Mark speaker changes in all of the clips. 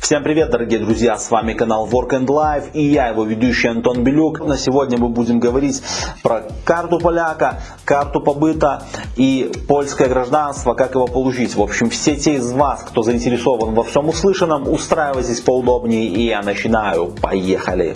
Speaker 1: Всем привет, дорогие друзья, с вами канал Work and Life и я, его ведущий Антон Белюк. На сегодня мы будем говорить про карту поляка, карту побыта и польское гражданство, как его получить. В общем, все те из вас, кто заинтересован во всем услышанном, устраивайтесь поудобнее и я начинаю. Поехали!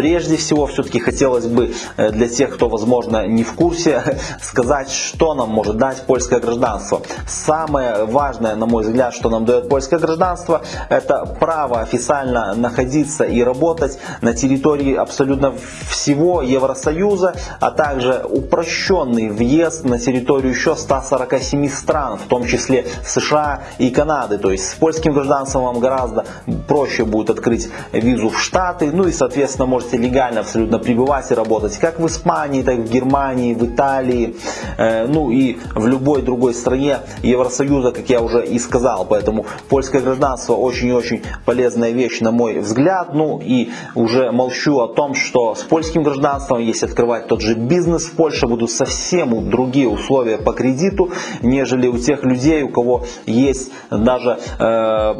Speaker 1: Прежде всего, все-таки хотелось бы э, для тех, кто, возможно, не в курсе, сказать, что нам может дать польское гражданство. Самое важное, на мой взгляд, что нам дает польское гражданство, это право официально находиться и работать на территории абсолютно всего Евросоюза, а также упрощенный въезд на территорию еще 147 стран, в том числе США и Канады. То есть с польским гражданством вам гораздо проще будет открыть визу в Штаты, ну и, соответственно, можете можете легально абсолютно пребывать и работать как в Испании, так и в Германии, в Италии, э, ну и в любой другой стране Евросоюза, как я уже и сказал. Поэтому польское гражданство очень и очень полезная вещь, на мой взгляд. Ну и уже молчу о том, что с польским гражданством, если открывать тот же бизнес в Польше, будут совсем другие условия по кредиту, нежели у тех людей, у кого есть даже э,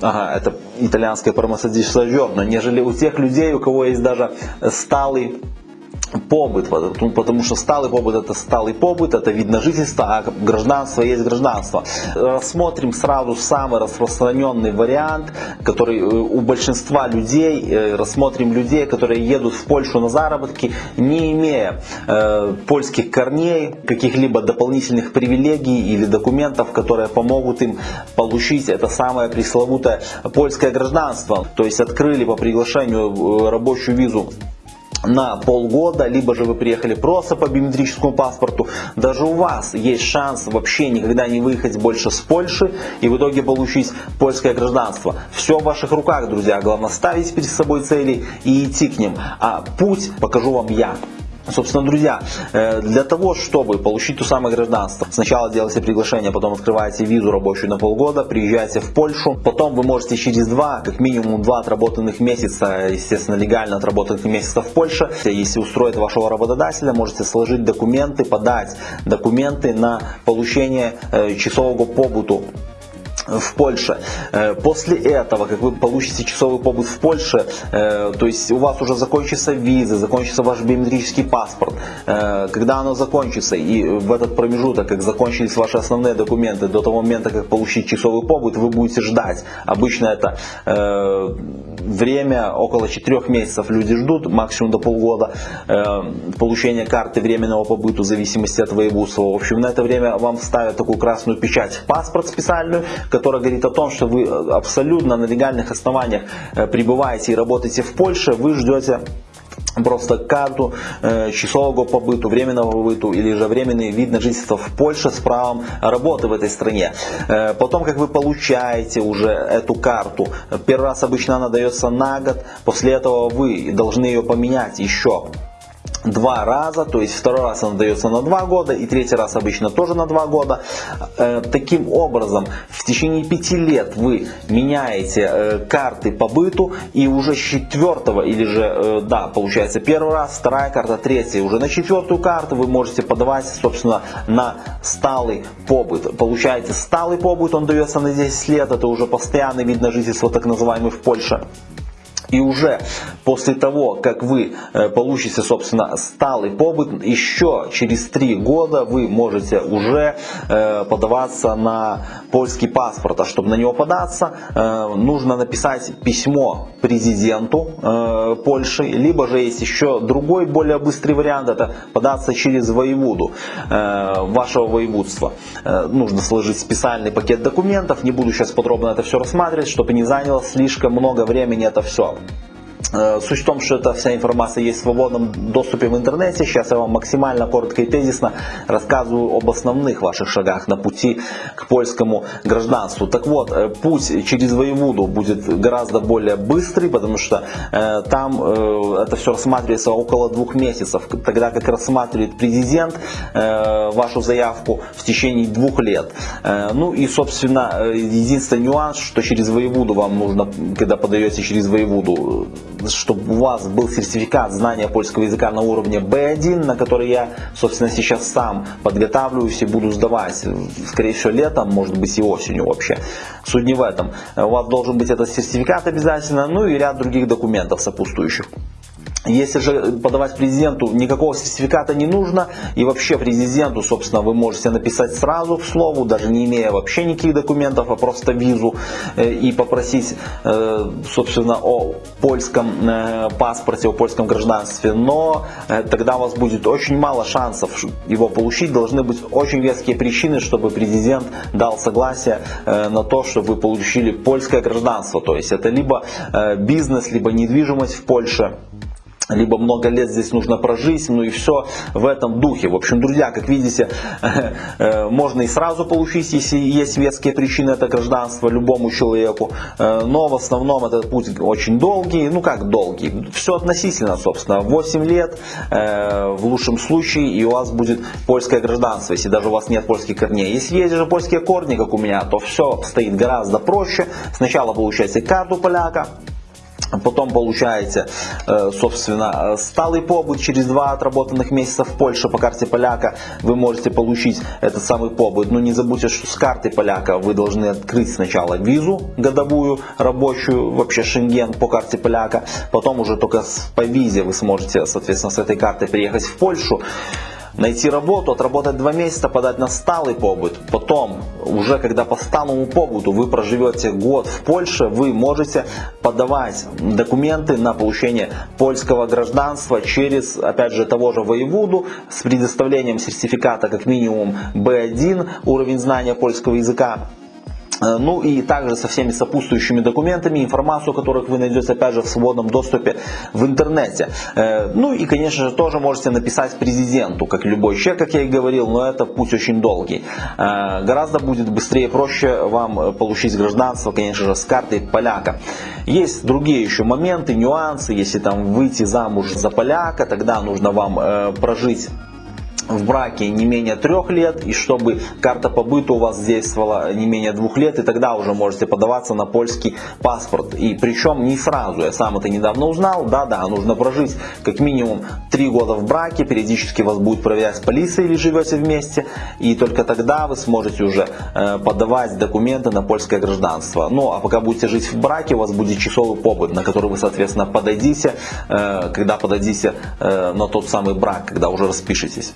Speaker 1: ага, это итальянское промасодисажерно, нежели у тех людей, у кого есть даже сталый побыт, потому что сталый побыт это сталый побыт, это вид на жительство, а гражданство есть гражданство. Рассмотрим сразу самый распространенный вариант, который э, у большинства людей, э, рассмотрим людей, которые едут в Польшу на заработки, не имея э, польских корней, каких-либо дополнительных привилегий или документов, которые помогут им получить это самое пресловутое польское гражданство. То есть открыли по приглашению э, рабочую визу на полгода, либо же вы приехали просто по биометрическому паспорту, даже у вас есть шанс вообще никогда не выехать больше с Польши и в итоге получить польское гражданство. Все в ваших руках, друзья. Главное ставить перед собой цели и идти к ним. А путь покажу вам я. Собственно, друзья, э, для того, чтобы получить то самое гражданство, сначала делайте приглашение, потом открываете визу рабочую на полгода, приезжаете в Польшу, потом вы можете через два, как минимум два отработанных месяца, естественно, легально отработанных месяца в Польше, если устроит вашего работодателя, можете сложить документы, подать документы на получение э, часового побуту в Польше. Э, после этого, как вы получите часовой побыт в Польше, э, то есть у вас уже закончится виза, закончится ваш биометрический паспорт. Э, когда оно закончится и в этот промежуток, как закончились ваши основные документы, до того момента, как получить часовой побыт, вы будете ждать. Обычно это время около 4 месяцев люди ждут, максимум до полгода получения карты временного побыта в зависимости от воеводства. В общем, на это время вам ставят такую красную печать в паспорт специальную, которая говорит о том, что вы э, абсолютно на легальных основаниях э, пребываете и работаете в Польше, вы ждете просто карту э, часового побыту, временного побыту или же временный вид на жительство в Польше с правом работы в этой стране. Э, потом, как вы получаете уже эту карту, первый раз обычно она дается на год, после этого вы должны ее поменять еще два раза, то есть второй раз она дается на два года и третий раз обычно тоже на два года. Э, таким образом, в течение пяти лет вы меняете э, карты по быту и уже четвертого или же, э, да, получается первый раз, вторая карта, третья, уже на четвертую карту вы можете подавать, собственно, на сталый побыт. Получаете сталый побыт, он дается на 10 лет, это уже постоянный вид на жительство, так называемый в Польше. И уже после того, как вы э, получите, собственно, сталый побыт, еще через три года вы можете уже э, подаваться на польский паспорт. А чтобы на него податься, э, нужно написать письмо президенту Польши, либо же есть еще другой, более быстрый вариант, это податься через воеводу вашего воеводства. Нужно сложить специальный пакет документов, не буду сейчас подробно это все рассматривать, чтобы не заняло слишком много времени это все. Э, суть в том, что эта вся информация есть в свободном доступе в интернете. Сейчас я вам максимально коротко и тезисно рассказываю об основных ваших шагах на пути к польскому гражданству. Так вот, э, путь через воеводу будет гораздо более быстрый, потому что э, там э, это все рассматривается около двух месяцев, тогда как рассматривает президент э, вашу заявку в течение двух лет. Э, ну и, собственно, э, единственный нюанс, что через воеводу вам нужно, когда подаете через воеводу, чтобы у вас был сертификат знания польского языка на уровне B1, на который я, собственно, сейчас сам подготавливаюсь и буду сдавать. Скорее всего, летом, может быть и осенью вообще. Суть не в этом. У вас должен быть этот сертификат обязательно, ну и ряд других документов сопутствующих. Если же подавать президенту, никакого сертификата не нужно. И вообще президенту, собственно, вы можете написать сразу к слову, даже не имея вообще никаких документов, а просто визу. Э, и попросить, э, собственно, о польском э, паспорте, о польском гражданстве. Но тогда у вас будет очень мало шансов его получить. Должны быть очень веские причины, чтобы президент дал согласие на то, чтобы вы получили польское гражданство. То есть это либо бизнес, либо недвижимость в Польше либо много лет здесь нужно прожить, ну и все в этом духе. В общем, друзья, как видите, э, можно и сразу получить, если есть веские причины это гражданство любому человеку, э, но в основном этот путь очень долгий, ну как долгий, все относительно, собственно, 8 лет э, в лучшем случае и у вас будет польское гражданство, если даже у вас нет польских корней. Если есть же польские корни, как у меня, то все стоит гораздо проще. Сначала получаете карту поляка, Потом получаете, э, собственно, сталый побыт через два отработанных месяца в Польше по карте поляка. Вы можете получить этот самый побыт. Но не забудьте, что с карты поляка вы должны открыть сначала визу годовую, рабочую, вообще шенген по карте поляка. Потом уже только по визе вы сможете, соответственно, с этой картой приехать в Польшу найти работу, отработать два месяца, подать на сталый побыт. Потом, уже когда по сталому побыту вы проживете год в Польше, вы можете подавать документы на получение польского гражданства через, опять же, того же воеводу с предоставлением сертификата как минимум B1, уровень знания польского языка ну и также со всеми сопутствующими документами, информацию которых вы найдете опять же в свободном доступе в интернете. Э, ну и конечно же тоже можете написать президенту, как любой человек, как я и говорил, но это путь очень долгий. Э, гораздо будет быстрее и проще вам получить гражданство, конечно же, с картой поляка. Есть другие еще моменты, нюансы, если там выйти замуж за поляка, тогда нужно вам прожить в браке не менее трех лет и чтобы карта побыта у вас действовала не менее двух лет и тогда уже можете подаваться на польский паспорт. И причем не сразу я сам это недавно узнал. Да да нужно прожить как минимум три года в браке периодически вас будет проверять полиция или живете вместе и только тогда вы сможете уже э, подавать документы на польское гражданство. Ну а пока будете жить в браке у вас будет часовый побыт на который вы соответственно подадите э, когда подадите э, на тот самый брак когда уже распишетесь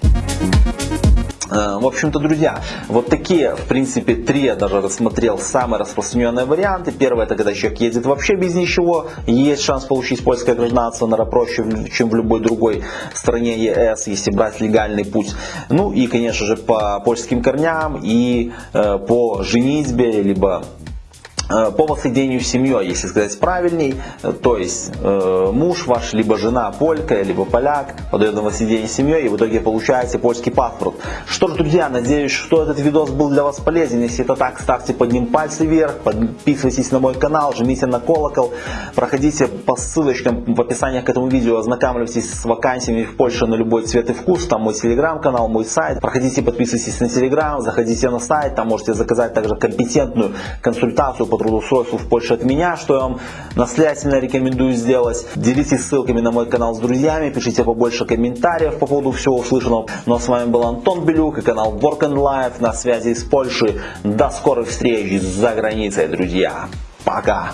Speaker 1: в общем-то, друзья, вот такие, в принципе, три я даже рассмотрел самые распространенные варианты. Первое, это когда человек едет вообще без ничего, есть шанс получить польское гражданство, наверное, проще, чем в любой другой стране ЕС, если брать легальный путь. Ну и, конечно же, по польским корням и э, по женитьбе, либо Э, по воссоединению с семьей, если сказать правильней, э, то есть э, муж ваш, либо жена полька, либо поляк, подает на воссоединение с семьей и в итоге получаете польский паспорт. Что ж, друзья, надеюсь, что этот видос был для вас полезен. Если это так, ставьте под ним пальцы вверх, подписывайтесь на мой канал, жмите на колокол, проходите по ссылочкам в описании к этому видео, ознакомьтесь с вакансиями в Польше на любой цвет и вкус, там мой телеграм-канал, мой сайт. Проходите, подписывайтесь на телеграм, заходите на сайт, там можете заказать также компетентную консультацию по трудоустройству в Польше от меня, что я вам настоятельно рекомендую сделать. Делитесь ссылками на мой канал с друзьями, пишите побольше комментариев по поводу всего услышанного. Ну а с вами был Антон Белюк и канал Work and Life на связи из Польши. До скорых встреч за границей, друзья. Пока!